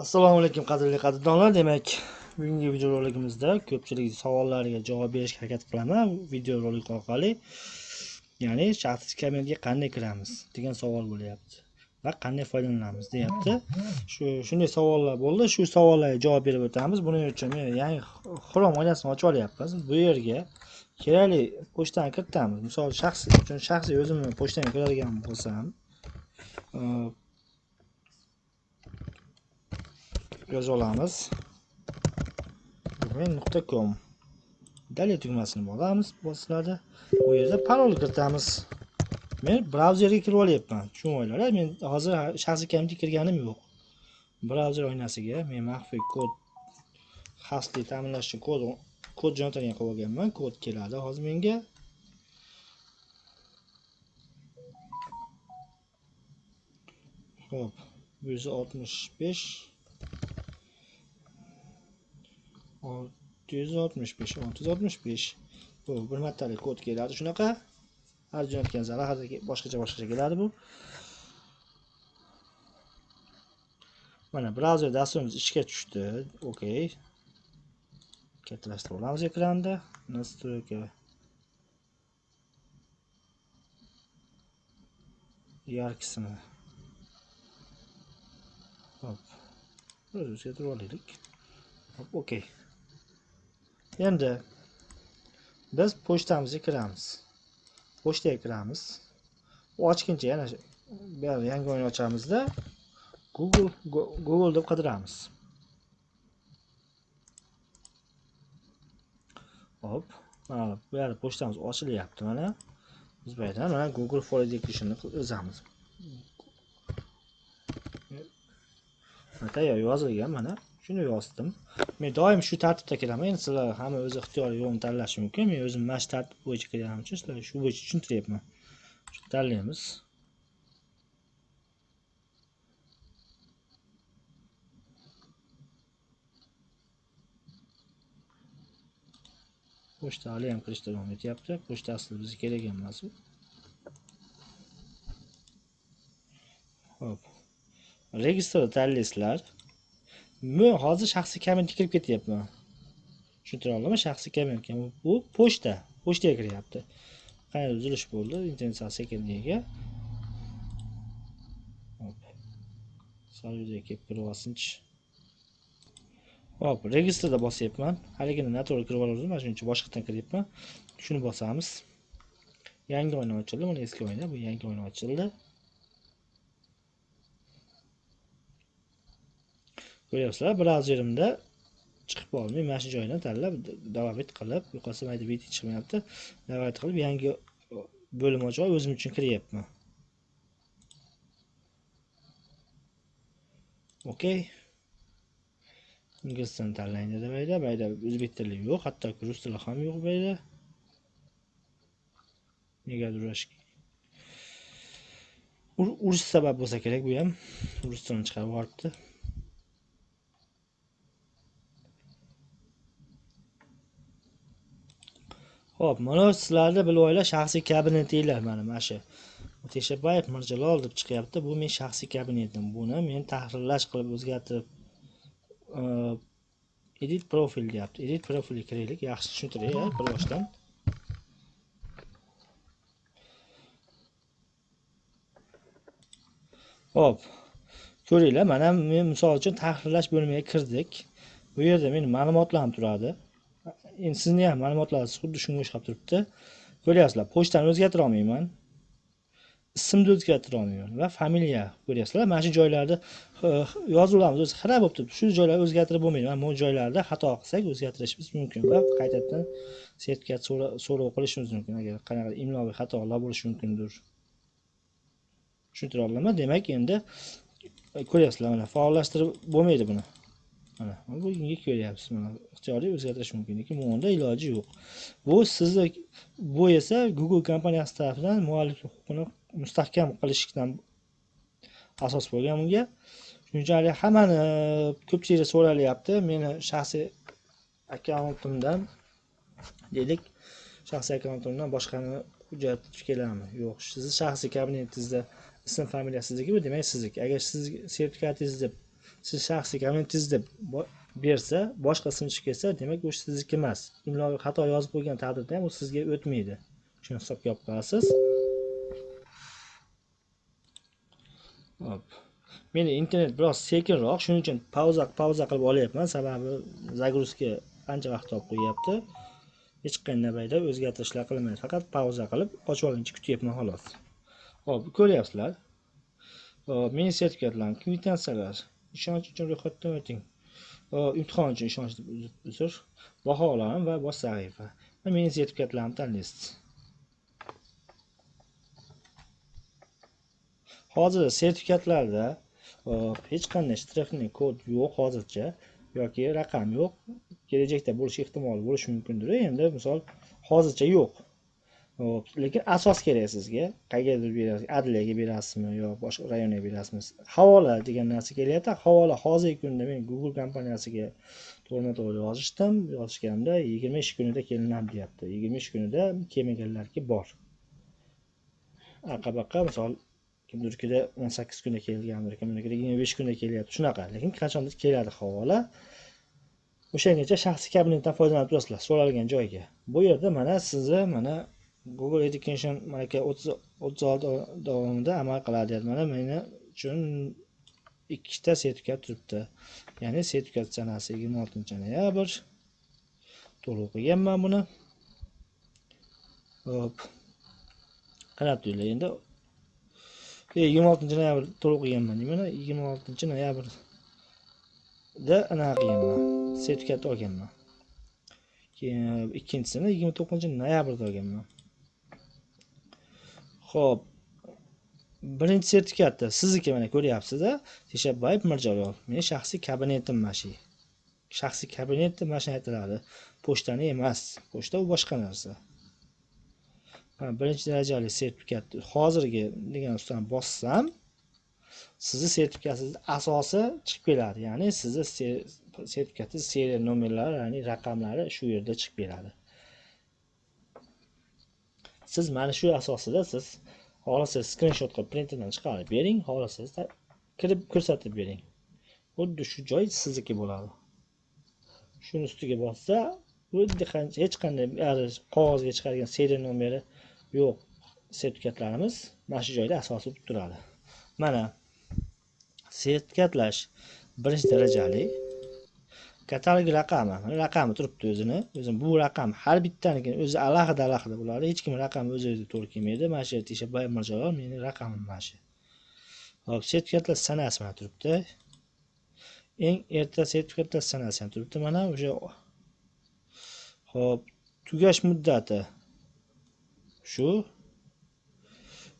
assalomu alaykum qadrli qadrdonlar. Demak bugungi videorolikimizda ko'pchilik savollariga javob berishga harakat qilaman. Videorolik orqali ya'ni shaxsiy kabinetga qanday kiramiz degan savol bo'lyapti va qanday foydalanamiz deyapti. Shu shunday savollar bo'ldi. Shu savollarga javob berib o'tamiz. Buning uchun men yangi xrom oynasini ochib olyapmiz. Bu yerga kerakli pochtani kiritamiz. Misol shaxsiy uchun shaxsiy o'zimni pochtamga kiradigan bo'lsam yozib olamiz. Nuqta com. Dalya tugmasini bosamiz bosiladi bu yerda parol kiritamiz. Men brauzerga kirib olyapman. Tushuninglar men hozir shaxsiy kabinetga kirganim yo'q. Brauzer oynasiga men maxfiy kod xavfsizlik ta'minlash uchun kod kod jo'natadigan qilib olganman. Kod keladi hozir menga. Ho'p bu yuz oltmish besh. Olti yuz oltmish besh olti yuz oltmish besh bu bir martalik kod keladi shunaqa har jo'natgan sari har boshqacha boshqacha keladi bu mana brauzer dasturimiz ishga tushdi okey kattalashtirib olamiz ekranda настройка yarkisini hop o'zgartirib olaylik hop okey endi biz pochtamizga kiramiz pochtaga kiramiz u ochguncha yana bu yangi o'yin ochamizda google google deb qidiramiz. Hop mana bu yerda pochtamiz ochilyapti mana. Biz bu yerdan mana google for educationni yozamiz tayyor yozilgan mana. Shuni yozdim. Men doim shu tartibda kelaman. Endi sizlar hamma o'zi ixtiyoriy yo'lni tanlashi mumkin. Men o'zim mana shu tartib bo'yicha kirganim uchun sizlarga shu bo'yicha tushuntiryapman. Shu tanlaymiz. Pochta hali ham kirishda davom etyapti. Pochta aslida bizga kerak emas u ho'p. Registrni tanlaysizlar. Men hozir shaxsiy kabinetga kirib ketyapman tushuntira oldimmi shaxsiy kabinetga bu pochta. Pochtaga kiryapti. Qanday uzilish bo'ldi. Internet sal sekinligiga sal yuzaga kelib kirib olsinchi. Hop registrda bosyapman. Haligini noto'g'ri kirib olgandim mana shuning uchun boshqatdan kiryapman. Shuni bosamiz. Yangi oyna ochildi. Mana eski oyna. Bu yangi oyna ochildi. Ko'ryapsizlar brauzerimda chiqib olmay mana shu joydan tanlab davom qilib yo'qolsa mayda video chiqmayapti. Davom qilib yangi bo'lim ochib o'zim uchun kiryapman. Okey ingliz tilini tanlang dedi mayda. Mayda o'zbek tili yo'q hatto rus tili ham yo'q mayda. Negadir urush sabab bo'lsa kerak bu ham. Rus tilini chiqarib yuboribdi. Xo'p, mana sizlarni bilib olinglar shaxsiy kabinetinglar mana mana shu. Teshabayev Mirjalol deb chiqyapti. Bu men shaxsiy kabinetim. Buni men tahrirlash qilib o'zgartirib e, edit profil deyapti. Edit profilga kiraylik. Yaxshi tushuntiray bir boshdan. Xo'p. Ko'ringlar, mana men misol uchun tahrirlash bo'limiga kirdik. Bu yerda mening ma'lumotlarim turadi. Endi sizni ham ma'lumotlaringiz xuddi shunga o'xshab turibdi. Ko'ryapsizlar pochtani o'zgartira olmayman. Ismni o'zgartira olmayman va familiya ko'ryapsizlar. Mana shu joylarda yozuvlarimiz o'zi xira bo'lib turibdi. Shu joylarni o'zgartirib bo'lmaydi. Mana bu joylarda xato qilsak o'zgartirishimiz mumkin va qaytadan sertifikat so'rov qilishimiz mumkin. Agar qanaqadir imloviy xatolar bo'lishi mumkindir. Tushuntira oldimmi demak endi ko'ryapsizlar mana faollashtirib bo'lmaydi buni. Mana bugungi ko'ryapsiz. Mana ixtiyoriy o'zgartirish mumkin. Lekin bunda iloji yo'q. Bu sizni bu esa google kompaniyasi tarafidan mualliflik huquqini mustahkam qilishdan asos bo'lgan bunga. Shuning uchun haligi hammani ko'pchilik so'ralyapti meni shaxsiy akkauntimdan deylik shaxsiy akkauntimdan boshqani hujjat keladimi yo'q. Sizni shaxsiy kabinetingizda ism familiya sizniki bu demak sizniki agar siz sertifikatingizni siz shaxsiy kabinetingizda deb bersa boshqa sinchi kelsa demak u sizniki emas. Imloga xato yozib qo'ygan taqdirda ham u sizga o'tmaydi. Shuni hisobga olib qolasiz. Hop. meni internet biroz sekinroq shuning uchun pauza pauza qilib olyapman. Sababi загрузка ancha vaqt olib qo'yyapti. Hech qanday paytda o'zgartirishlar qilmaydi faqat pauza qilib ochib olguncha kutyapman xolos. Hop ko'ryapsizlar. Hop, meni sertifikatlarim kvitansiyalar ishonch uchun ro'yxatdan o'ting. Imtihon uchun ishonch deb uzr- baholarim va bosh sahifa va meni sertifikatlarimni tanlaysiz hozir sertifikatlarda hech qanday shtrixli kod yo'q hozircha yoki raqam yo'q. Kelajakda bo'lishi ehtimoli bo'lishi mumkindir endi misol hozircha yo'q. Hop, lekin asos kerak sizga. Qayergadir berasiz? Adliyaga berasizmi yo boshqa rayonga berasizmi? Havola degan narsa kelyapti. Havola hozirgi kunda men google kompaniyasiga to'g'rima to'g'ri yozishdim. Yozishganimda yigirma ish kunida kelinadi deyapti. Yigirma ish kunida kelmaganlarki bor. Aqabaqa misol kimdirnikida o'n sakkiz kunda kelgandir kimnikida yigirma besh kunda kelyapti shunaqa. Lekin qachondir keladi havola. O'shangacha shaxsiy kabinetdan foydalanib turasizlar so'ralgan joyga. Bu yerda mana sizni mana google education malaka o'ttiz olti oy davomida amal qiladi mana meni uchun ikkita sertifikat turibdi. Ya'ni sertifikat sanasi yigirma oltinchi noyabr. To'liq o'qiganman buni. Hop. Qarab turinglar endi? E, yigirma oltinchi noyabr to'liq o'qiganman deyman yigirma oltinchi noyabrda anaqa qilganman sertifikat olganman keyin ikkinchisini yigirma to'qqizinchi noyabrda olganman ho'p birinchi sertifikatda sizniki mana ko'ryapsiz-a. Teshabayev mirjalol meni shaxsiy kabinetim mana shu shaxsiy kabinetim mana shuni aytiladi. Pochtani emas pochta u boshqa narsa. Mana birinchi darajali sertifikat hozirgi degan ustidan bossam sizni sertifikatingizni asosi chiqib keladi. Ya'ni sizni sertifikatingiz seriya nomerlari ya'ni raqamlari shu yerda chiqib keladi. Siz mana shu asosida siz xohlasangiz skrinshot qilib printerdan chiqarib bering xohlasangiz kirib ko'rsatib bering. Xuddi shu joy sizniki bo'ladi. Shuni ustiga bossa xuddi qancha hech qanday qog'ozga chiqargan seriya nomeri yo'q sertifikatlarimiz mana shu joyda asosi bo'lib turadi. Mana sertifikatlash birinchi darajali katalog raqami raqami turibdi o'zini. O'zini bu raqam har bittanikini o'zi alohida alohida bo'ladi hech kim raqami o'z o'ziga to'g'ri kelmaydi. Mana shu yerda teshabayev mirjalol meni raqamim mana shu. Hop sertifikatlar sanasi mana turibdi. Eng erta sertifikatlar sanasi ham turibdi mana o'sha. Hop tugash muddati. Shu.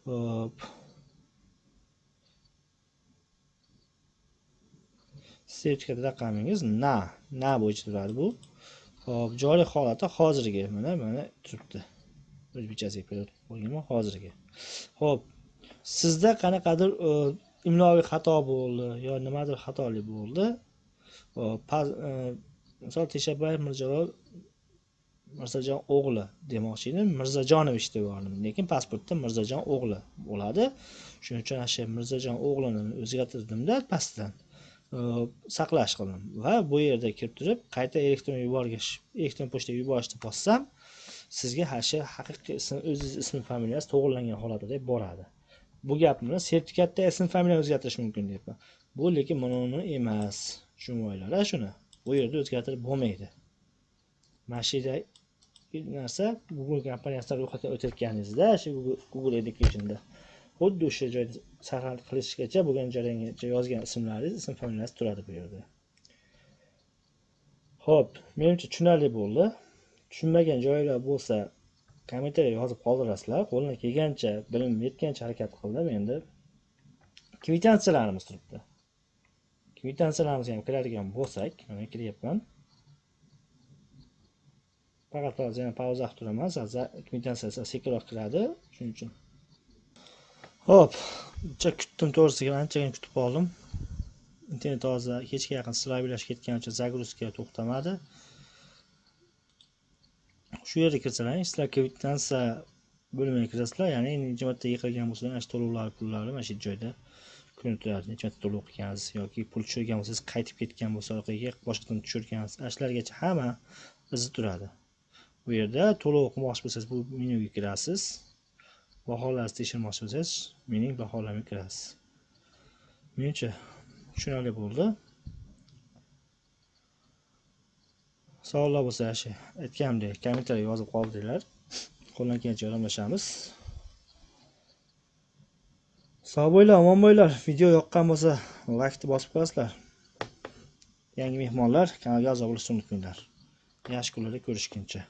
Hop. Sertifikat raqamingiz na na bo'yicha turadi bu. Hop joriy holati hozirgi mana mana turibdi. O'zbekchasiga ko'rsatib qo'yganman hozirgi. Ho'p sizda qanaqadir e, imloviy xato bo'ldi yo nimadir xatolik bo'ldi? E, misol teshabayev mirjalol mirzajon o'g'li demoqchi edim mirzajonovich deb yubordim lekin pasportda mirzajon o'g'li bo'ladi. Shuning uchun ana shu mirzajon o'g'lini o'zgartirdimda pastdan Э, saqlash qildim va bu yerda kirib turib qayta elektron yuborgich elektron pochtaga yuborishni bossam sizga ha shu haqiqiy ism o'zingiz ismi familiyangiz to'g'irlangan holatida boradi. Bu gapni sertifikatda ism familiyani o'zgartirish mumkin deyapman. Bu lekin buni emas. Tushunmanglar shuni. Bu yerda o'zgartirib bo'lmaydi. Mana shu yerda narsa google kompaniyasidan ro'yxatdan o'tayotganingizda shu Google- google educationda xuddi o'sha joyda saqlanib qilishgacha bo'lgan jarayongacha yozgan ismlaringiz ism familiyangiz turadi bu yerda. Ho'p menimcha tushunarli bo'ldi. Tushunmagan joylar bo'lsa kommentariya yozib qoldirasizlar. Qo'limdan kelgancha bilim yetgancha harakat qildim endi. Kvitansiyalarimiz turibdi. Kvitansiyalarimizni ham kiradigan bo'lsak mana kiryapman faqat hozir yana pauza qilib turaman. Kvitansiya sekinroq kiradi shuning uchun ho'p uncha kutdim to'g'risiga anchagina kutib qoldim internet hozir kechga yaqin slabилashib ketgani uchun загрузка to'xtamadi. Shu yerga kirsalaring sizlar kvitansiya bo'limiga kirasizlar ya'ni necha marta yiqilgan bo'lsa mana shu to'lovlar pullari mana shu joyda ko'rinib turadi necha marta to'lov qilgansiz yoki pul tushirgan bo'lsangiz qaytib ketgan bo'lsa orqaga boshqadan tushirgansiz ana shulargacha hamma izi turadi. Bu yerda to'lov qilmoqchi bo'lsangiz bu menyuga kirasiz. Baholarni tekshirmoqchi bo'lsangiz mening baholarga kirasiz. Menimcha tushunarli bo'ldi. Savollar bo'lsa shu aytganimdek kommentariyga yozib qoldiringlar qo'ldan kelgancha yordamlashamiz sog' bo'linglar omon bo'linglar video yoqqan bo'lsa laykni bosib qo'yasizlar yangi mehmonlar kanalga a'zo bo'lishni unutmanglar. Yaxshi kunlarda ko'rishguncha.